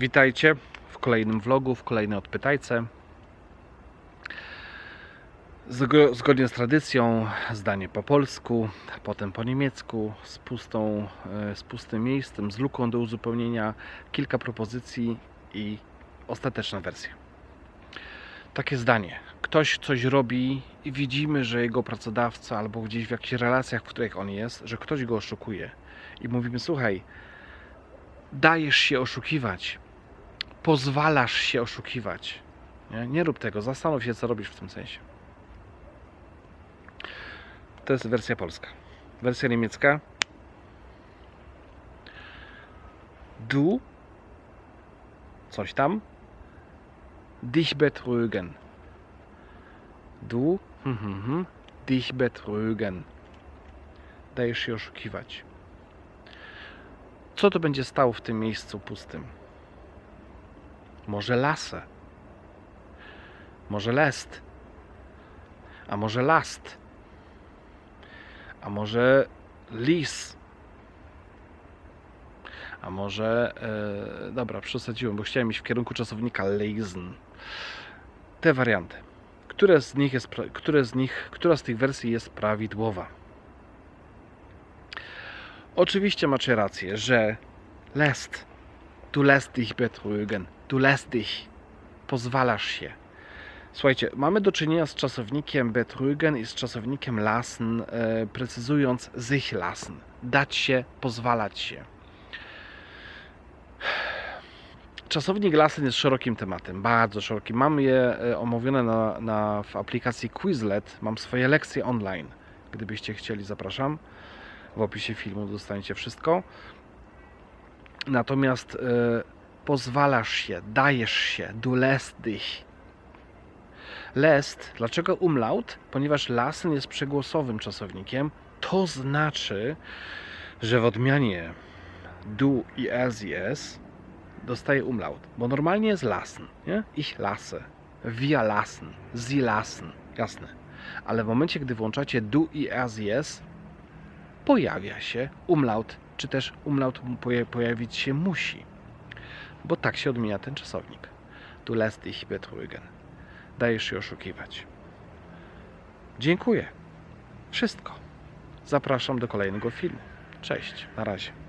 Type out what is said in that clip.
Witajcie w kolejnym vlogu, w kolejnej odpytajce. Zgo- Zgodnie z tradycją, zdanie po polsku, potem po niemiecku, z, pustą, e, z pustym miejscem, z luką do uzupełnienia, kilka propozycji i ostateczna wersja. Takie zdanie. Ktoś coś robi i widzimy, że jego pracodawca albo gdzieś w jakichś relacjach, w których on jest, że ktoś go oszukuje. I mówimy, słuchaj, dajesz się oszukiwać, pozwalasz się oszukiwać. Nie, nie rób tego, zastanów się, co robisz w tym sensie. To jest wersja polska. Wersja niemiecka. Du, coś tam, dich betrügen. Du, hm, hm, hm, dich betrügen. Dajesz się oszukiwać. Co to będzie stało w tym miejscu pustym? Może lasę? Może lest? A może last? A może lis? A może. E, dobra, przesadziłem, bo chciałem iść w kierunku czasownika lesen. Te warianty. Które z nich jest, które z nich, która z tych wersji jest prawidłowa? Oczywiście macie rację, że lässt, du lässt dich betrügen, lässt dich, pozwalasz się. Słuchajcie, mamy do czynienia z czasownikiem betrügen i z czasownikiem lassen, e, precyzując sich lassen, dać się, pozwalać się. Czasownik lassen jest szerokim tematem, bardzo szerokim. Mam je e, omówione na, na, w aplikacji Quizlet, mam swoje lekcje online. Gdybyście chcieli, zapraszam. W opisie filmu dostaniecie wszystko. Natomiast e, pozwalasz się, dajesz się, du lässt dich. Lässt, dlaczego umlaut? Ponieważ lassen jest przegłosowym czasownikiem, to znaczy, że w odmianie du i es i es dostaje umlaut, bo normalnie jest lassen, nie? Ich lasse, wir lassen, sie lassen, jasne. Ale w momencie, gdy włączacie du i es pojawia się umlaut, czy też umlaut poja- pojawić się musi, bo tak się odmienia ten czasownik. Du lässt dich betrügen. Dajesz się oszukiwać. Dziękuję. Wszystko. Zapraszam do kolejnego filmu. Cześć. Na razie.